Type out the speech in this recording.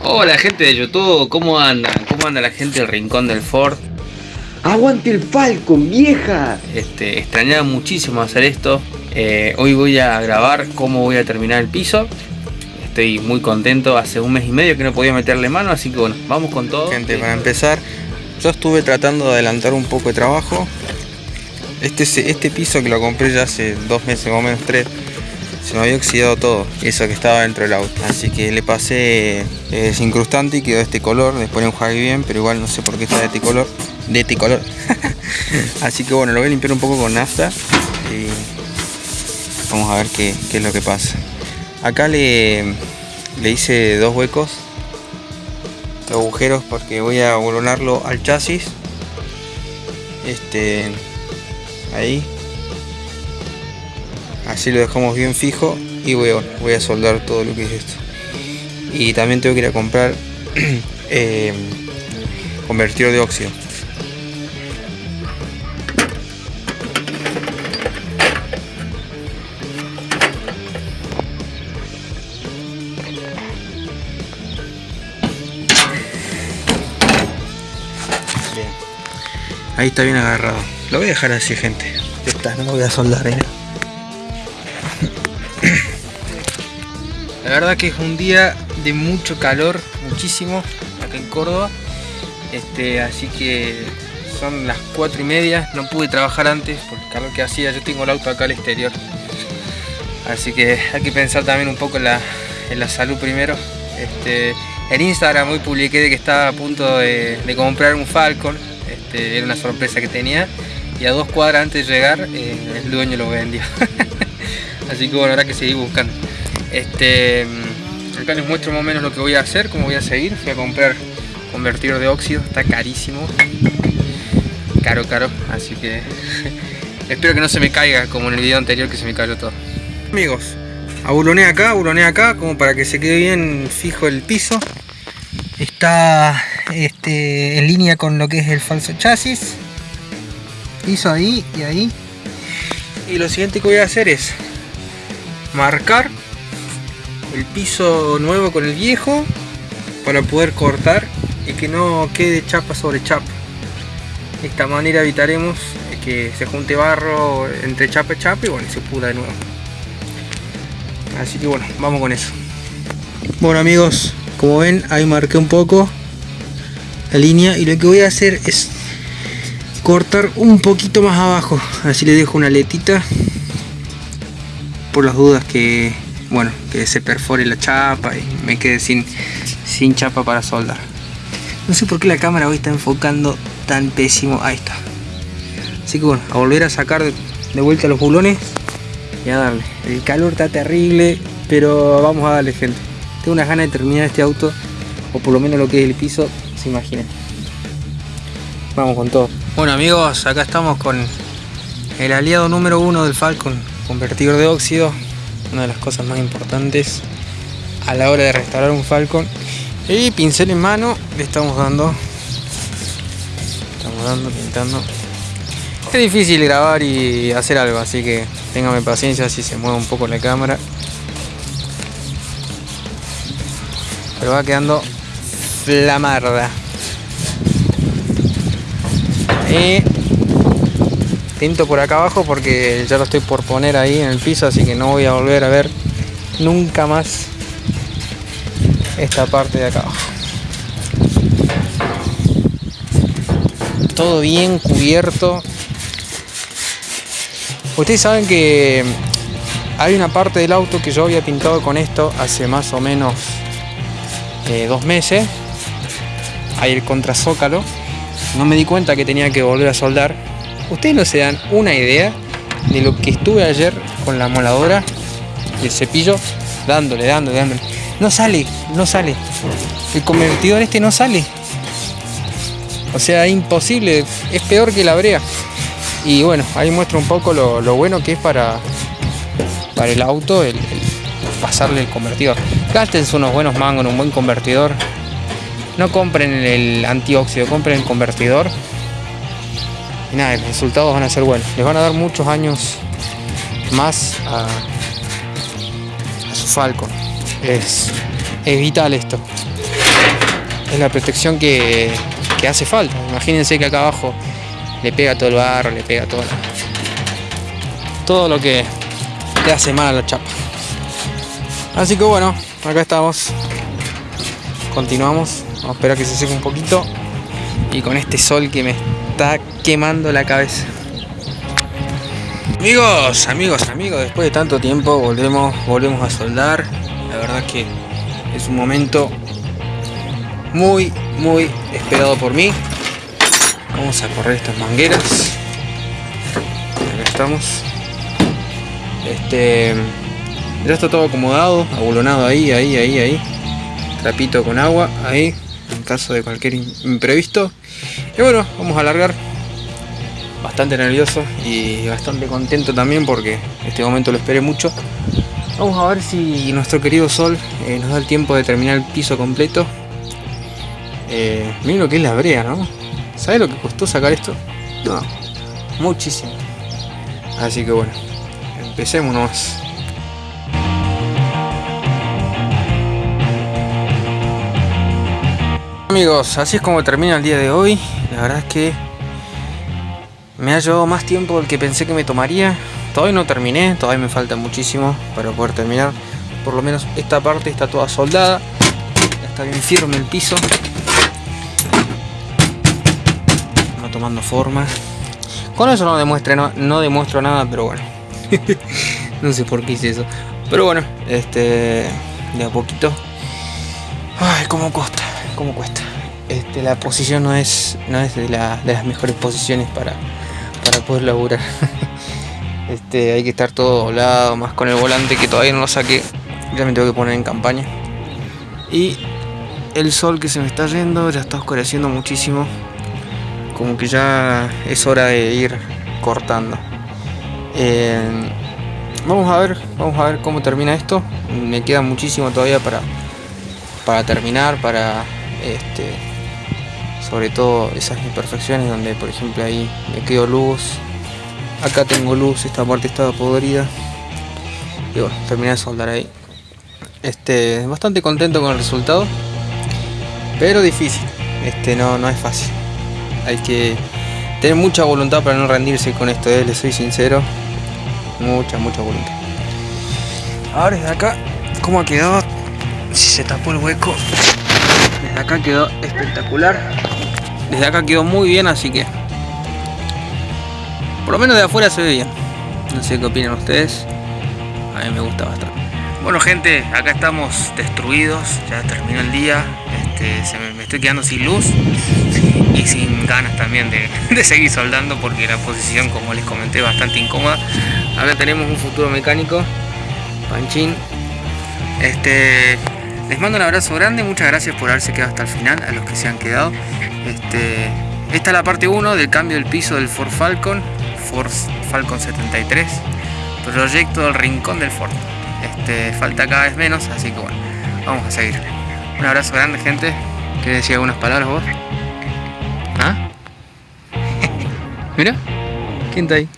Hola gente de YouTube, ¿cómo andan? ¿Cómo anda la gente del rincón del Ford? ¡Aguante el Falcon, vieja! Este, extrañaba muchísimo hacer esto. Eh, hoy voy a grabar cómo voy a terminar el piso. Estoy muy contento, hace un mes y medio que no podía meterle mano, así que bueno, vamos con todo. Gente, para empezar, yo estuve tratando de adelantar un poco de trabajo. Este, este piso que lo compré ya hace dos meses, o menos tres, se me había oxidado todo, eso que estaba dentro del auto. Así que le pasé desincrustante y quedó de este color. Después lo enjuagué bien, pero igual no sé por qué está de este color. De este color. Así que bueno, lo voy a limpiar un poco con nafta y vamos a ver qué, es lo que pasa. Acá le, le hice dos huecos, dos agujeros porque voy a volonarlo al chasis. Este, ahí así lo dejamos bien fijo y voy a, soldar todo lo que es esto y también tengo que ir a comprar eh, convertidor de óxido. Ahí está bien agarrado. Lo voy a dejar así, gente. Está, no lo voy a soldar, ¿eh? La verdad que es un día de mucho calor, muchísimo, acá en Córdoba. Este, así que son las 4 y media, no pude trabajar antes por el calor que hacía, yo tengo el auto acá al exterior. Así que hay que pensar también un poco en la, salud primero. Este, en Instagram hoy publiqué de que estaba a punto de, comprar un Falcon, este, era una sorpresa que tenía. Y a dos cuadras antes de llegar, eh, el dueño lo vendió. Así que bueno, habrá que seguir buscando. Este, acá les muestro más o menos lo que voy a hacer, cómo voy a seguir. Voy a comprar convertidor de óxido, está carísimo. Caro, caro. Así que espero que no se me caiga como en el video anterior que se me cayó todo. Amigos, abuloné acá, abuloné acá, como para que se quede bien fijo el piso. Está este, en línea con lo que es el falso chasis. Piso ahí y ahí. Y lo siguiente que voy a hacer es marcar el piso nuevo con el viejo para poder cortar y que no quede chapa sobre chapa. De esta manera evitaremos que se junte barro entre chapa y chapa y bueno se pudra de nuevo. Así que bueno vamos con eso. Bueno amigos como ven ahí marqué un poco la línea y lo que voy a hacer es cortar un poquito más abajo. Así le dejo una letita por las dudas que bueno que se perfore la chapa y me quede sin sin chapa para soldar. No sé por qué la cámara hoy está enfocando tan pésimo ahí está así que bueno a volver a sacar de, vuelta los bulones y a darle. El calor está terrible pero vamos a darle gente. Tengo unas ganas de terminar este auto o por lo menos lo que es el piso se imaginan vamos con todo. Bueno amigos acá estamos con el aliado número uno del Falcon convertidor de óxido una de las cosas más importantes a la hora de restaurar un Falcon. Y pincel en mano le estamos dando estamos dando, pintando. Es difícil grabar y hacer algo así que téngame paciencia si se mueve un poco la cámara. Pero va quedando flamarda. Y tinto por acá abajo porque ya lo estoy por poner ahí en el piso así que no voy a volver a ver nunca más esta parte de acá abajo. Todo bien cubierto. Ustedes saben que hay una parte del auto que yo había pintado con esto hace más o menos eh, dos meses. Hay el contrazócalo. No me di cuenta que tenía que volver a soldar ustedes no se dan una idea de lo que estuve ayer con la moladora y el cepillo dándole, dándole, dándole. No sale, no sale. El convertidor este no sale. O sea, imposible. Es peor que la brea. Y bueno, ahí muestra un poco lo, bueno que es para, para el auto el, pasarle el convertidor. Gástense unos buenos mangos un buen convertidor. No compren el antióxido, compren el convertidor y nada, los resultados van a ser buenos. Les van a dar muchos años más a, su Falcon. Es, vital esto. es la protección que, que hace falta. Imagínense que acá abajo le pega todo el barro, le pega todo, todo lo que le hace mal a la chapa. Así que bueno, acá estamos. Continuamos. Vamos a esperar que se seque un poquito. Y con este sol que me está quemando la cabeza. Amigos, amigos, amigos, después de tanto tiempo volvemos, volvemos a soldar. La verdad que es un momento muy, muy esperado por mí. Vamos a correr estas mangueras. Acá estamos. Este. Ya está todo acomodado, abulonado ahí, ahí, ahí, ahí. Trapito con agua, ahí. Caso de cualquier imprevisto. Y bueno, vamos a alargar. Bastante nervioso y bastante contento también porque este momento lo esperé mucho. Vamos a ver si nuestro querido Sol eh, nos da el tiempo de terminar el piso completo. Eh, miren lo que es la brea, ¿no? ¿Sabes lo que costó sacar esto? No, muchísimo. Así que bueno, empecemos nomás. Amigos, así es como termina el día de hoy. La verdad es que me ha llevado más tiempo del que pensé que me tomaría. Todavía no terminé, todavía me falta muchísimo para poder terminar. Por lo menos esta parte está toda soldada. está bien firme el piso. Va tomando forma. Con eso no, demuestre, no, no demuestro nada, pero bueno. no sé por qué hice eso. Pero bueno, este. De a poquito. Ay, cómo cuesta, cómo cuesta. Este, la posición no es, no es de, la- de las mejores posiciones para, para poder laburar. Este, hay que estar todo doblado, más con el volante que todavía no lo saqué. Ya me tengo que poner en campaña. Y el sol que se me está yendo ya está oscureciendo muchísimo. Como que ya es hora de ir cortando. Eh, vamos a ver, vamos a ver cómo termina esto. Me queda muchísimo todavía para, para terminar, para este, sobre todo esas imperfecciones donde por ejemplo ahí me quedo luz acá tengo luz esta parte estaba podrida. Y bueno terminé de soldar ahí. Este bastante contento con el resultado pero difícil. Este no no es fácil. Hay que tener mucha voluntad para no rendirse con esto eh, les soy sincero. Mucha mucha voluntad. Ahora desde acá cómo ha quedado si se tapó el hueco. Desde acá quedó espectacular. Desde acá quedó muy bien, así que... Por lo menos de afuera se ve bien. No sé qué opinan ustedes. A mí me gusta bastante. Bueno gente, acá estamos destruidos. Ya terminó el día. Este, se me, estoy quedando sin luz. Y sin ganas también de, seguir soldando porque la posición, como les comenté, bastante incómoda. Acá tenemos un futuro mecánico. Panchín. Este, les mando un abrazo grande, muchas gracias por haberse quedado hasta el final, a los que se han quedado. Este, esta es la parte 1 del cambio del piso del Ford Falcon, Ford Falcon 73, proyecto del rincón del Ford. Este, falta cada vez menos, así que bueno, vamos a seguir. Un abrazo grande gente, ¿querés decir algunas palabras vos? ¿Ah? Mira, ¿quién está ahí?